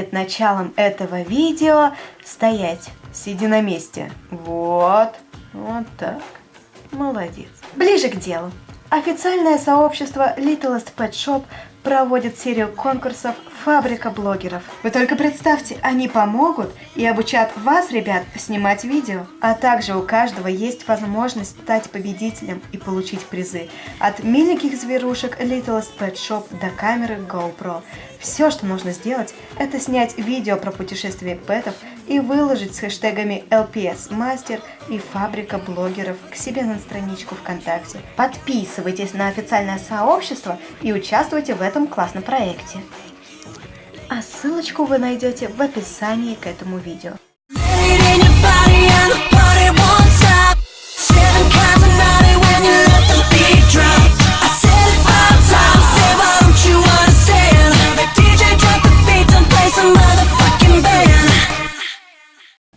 перед началом этого видео стоять. Сиди на месте. Вот. Вот так. Молодец. Ближе к делу. Официальное сообщество Littlest Pet Shop проводит серию конкурсов «Фабрика блогеров». Вы только представьте, они помогут и обучат вас, ребят, снимать видео. А также у каждого есть возможность стать победителем и получить призы. От миленьких зверушек Littlest Pet Shop до камеры GoPro. Все, что нужно сделать, это снять видео про путешествие пэтов и выложить с хэштегами LPS Master и Фабрика блогеров к себе на страничку ВКонтакте. Подписывайтесь на официальное сообщество и участвуйте в этом классном проекте. А ссылочку вы найдете в описании к этому видео.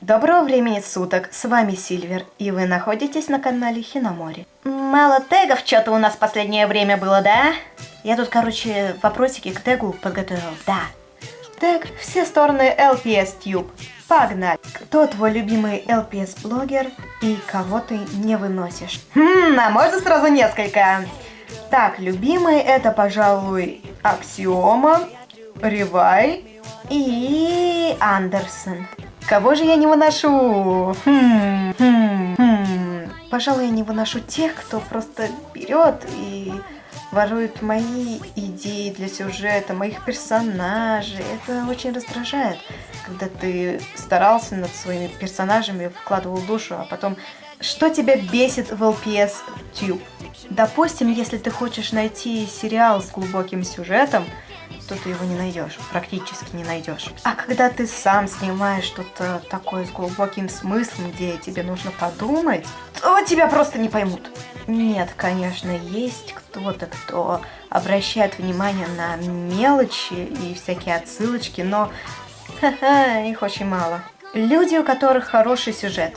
Доброго времени суток, с вами Сильвер, и вы находитесь на канале Хиномори. Мало тегов что-то у нас в последнее время было, да? Я тут, короче, вопросики к тегу подготовил, да. Тег «Все стороны LPS Tube». Погнали! Кто твой любимый LPS-блогер и кого ты не выносишь? Хм, а можно сразу несколько? Так, любимый это, пожалуй, Аксиома, Ревай и Андерсон. Кого же я не выношу? Хм, хм, хм. Пожалуй, я не выношу тех, кто просто берет и ворует мои идеи для сюжета, моих персонажей. Это очень раздражает, когда ты старался над своими персонажами, вкладывал душу, а потом... Что тебя бесит в LPS Tube? Допустим, если ты хочешь найти сериал с глубоким сюжетом, то ты его не найдешь, практически не найдешь. А когда ты сам снимаешь что-то такое с глубоким смыслом, где тебе нужно подумать, то тебя просто не поймут. Нет, конечно, есть кто-то, кто обращает внимание на мелочи и всякие отсылочки, но их очень мало. Люди, у которых хороший сюжет.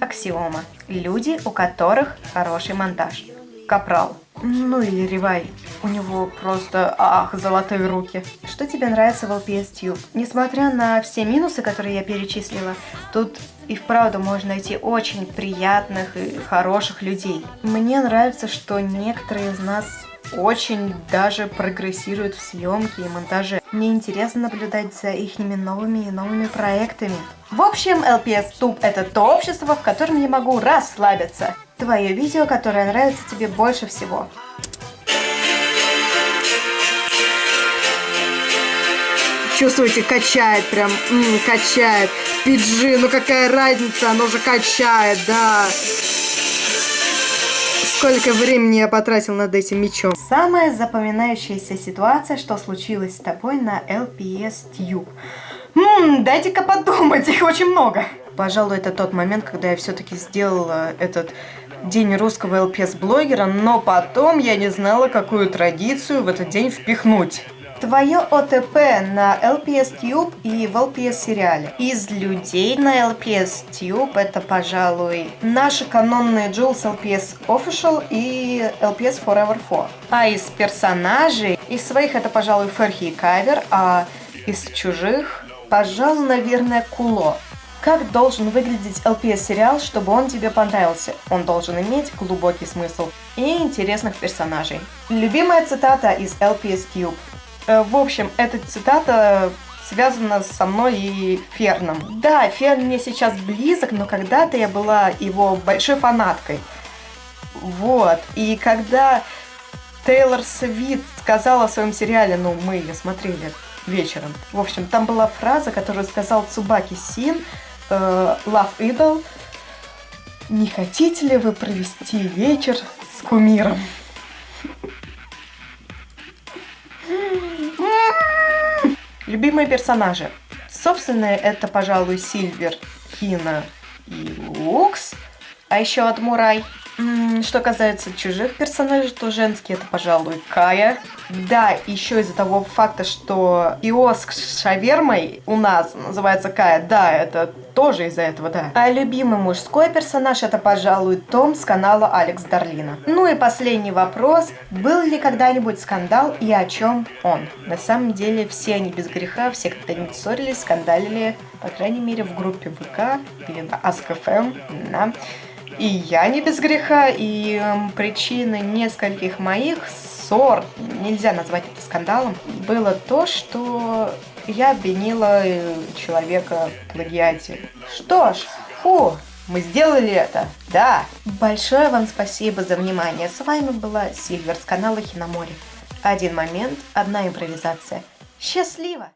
Аксиома. Люди, у которых хороший монтаж. Капрал. Ну или Ревай. У него просто, ах, золотые руки. Что тебе нравится в LPS Tube? Несмотря на все минусы, которые я перечислила, тут и вправду можно найти очень приятных и хороших людей. Мне нравится, что некоторые из нас очень даже прогрессируют в съемке и монтаже. Мне интересно наблюдать за их новыми и новыми проектами. В общем, LPS Tube это то общество, в котором я могу расслабиться. Твое видео, которое нравится тебе больше всего. Чувствуете, качает прям, м -м, качает. PG, ну какая разница, оно же качает, да. Сколько времени я потратил над этим мечом. Самая запоминающаяся ситуация, что случилось с тобой на LPS Tube. Ммм, дайте-ка подумать, их очень много. Пожалуй, это тот момент, когда я все-таки сделала этот день русского ЛПС-блогера, но потом я не знала, какую традицию в этот день впихнуть. Твое ОТП на LPS Tube и в LPS сериале. Из людей на LPS Tube это, пожалуй, наши канонные Jules LPS Official и LPS Forever 4. А из персонажей, из своих это, пожалуй, Ферхи и Кавер, а из чужих, пожалуй, наверное, Куло. Как должен выглядеть LPS-сериал, чтобы он тебе понравился? Он должен иметь глубокий смысл и интересных персонажей. Любимая цитата из LPS Tube. Э, в общем, эта цитата связана со мной и Ферном. Да, Ферн мне сейчас близок, но когда-то я была его большой фанаткой. Вот. И когда Тейлор Свит сказала в своем сериале, ну, мы ее смотрели вечером. В общем, там была фраза, которую сказал Цубаки Син, э, Love Idol. Не хотите ли вы провести вечер с кумиром? Любимые персонажи. Собственно, это, пожалуй, Сильвер, Хина и Лукс. А еще от Мурай. М, Что касается чужих персонажей, то женский это, пожалуй, Кая. Да, еще из-за того факта, что киоск с шавермой у нас называется Кая, да, это тоже из-за этого, да. А любимый мужской персонаж это, пожалуй, Том с канала Алекс Дарлина. Ну и последний вопрос. Был ли когда-нибудь скандал и о чем он? На самом деле все они без греха, все когда-нибудь ссорились, скандалили, по крайней мере в группе ВК или на Ask.fm, да. И я не без греха, и эм, причиной нескольких моих ссор, нельзя назвать это скандалом, было то, что я обвинила э, человека в плагиате. Что ж, фу, мы сделали это, да. Большое вам спасибо за внимание. С вами была Сильвер с канала Хиномори. Один момент, одна импровизация. Счастливо!